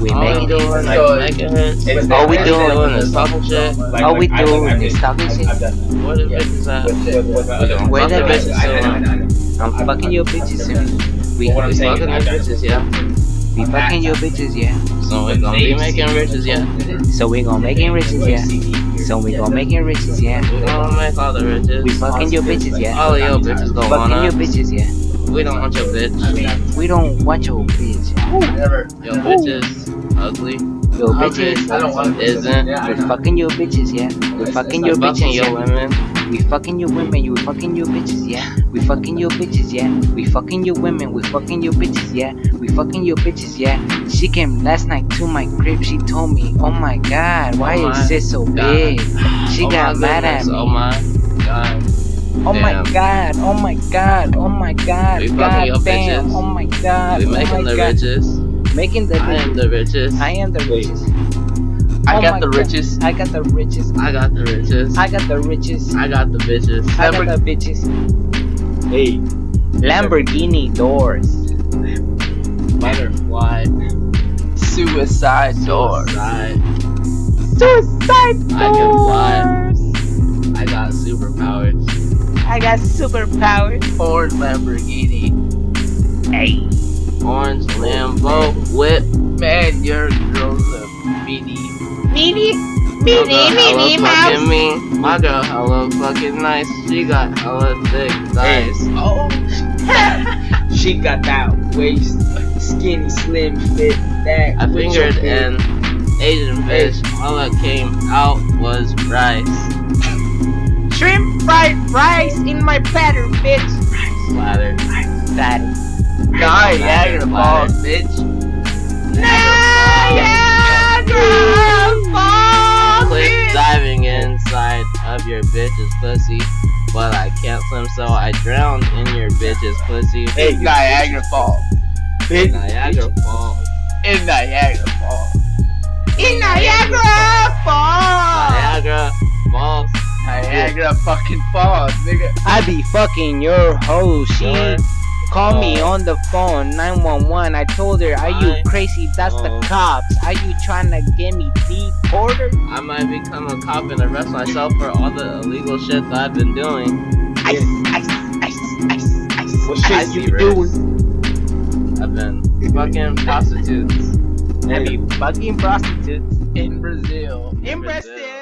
We making hits. is making hits. All we doing is talking shit. Like, All we doing like, is talking shit. That. Where the bitches at? Other- Where the bitches. bitches I know, I know, I know. I'm fucking your bitches, and we But what I'm we saying is fucking your bitches, yeah. we fucking your bitches, yeah. So we gonna be making riches, yeah. So we gon' making riches, yeah. So we gon' making riches, yeah. We gonna make all the riches. We fucking your bitches, yeah. All of your bitches gonna Fucking your bitches, yeah. We don't want your bitch. We don't want your bitch. Never. Your bitch is ugly. Your Our bitches. I don't want Isn't. Yeah, We know. fucking your bitches, yeah. We fucking We your fucking bitches, your yeah. women. We fucking your women, you fucking your bitches, yeah. We fucking your bitches, yeah. We fucking your women, we fucking your bitches, yeah. We fucking your bitches, yeah. She came last night to my crib, she told me, oh my god, why Oh is my it so God. big? She Oh got my mad at me. Oh my god. Oh my god, oh my god, oh my god, We fucking god damn, bitches. oh my god, We oh making my the god. riches. Making the I am richest. the richest. I am the richest. I Oh got the God. richest. I got the richest. I got the richest. I got the richest. I got the bitches. I got the bitches. Hey. Lamborghini doors. Butterfly. Suicide doors. Suicide. Suicide got superpowers. Ford Lamborghini. Hey. Orange Lambo whip. Man, your girl's a meanie. Meanie. My girl Meanie, hella Meanie fucking Mouse. mean. My girl hella fucking nice. She got hella thick thighs. Oh. she got that waist, skinny, slim fit. That I with your fingered fit. an Asian fish. All that came out was rice. Shrimp fried rice in my platter, bitch. Platter. Splatter. Daddy. Niagara Falls, bitch. Niagara Falls. Quit diving inside of your bitch's pussy. But I can't swim, so I drowned in your bitch's pussy. Hey, Niagara Falls. Bitch. Niagara Falls. In Niagara Falls. In Niagara Niagara fucking Falls, nigga. I be fucking your hoe. She called me oh. on the phone, 911. I told her, Are you crazy? That's the oh. cops. Are you trying to get me deported? I might become a cop and arrest myself for all the illegal shit that I've been doing. Ice, ice, ice, ice, ice. What shit you doing? I've been fucking prostitutes. I be fucking prostitutes In Brazil. in Brazil.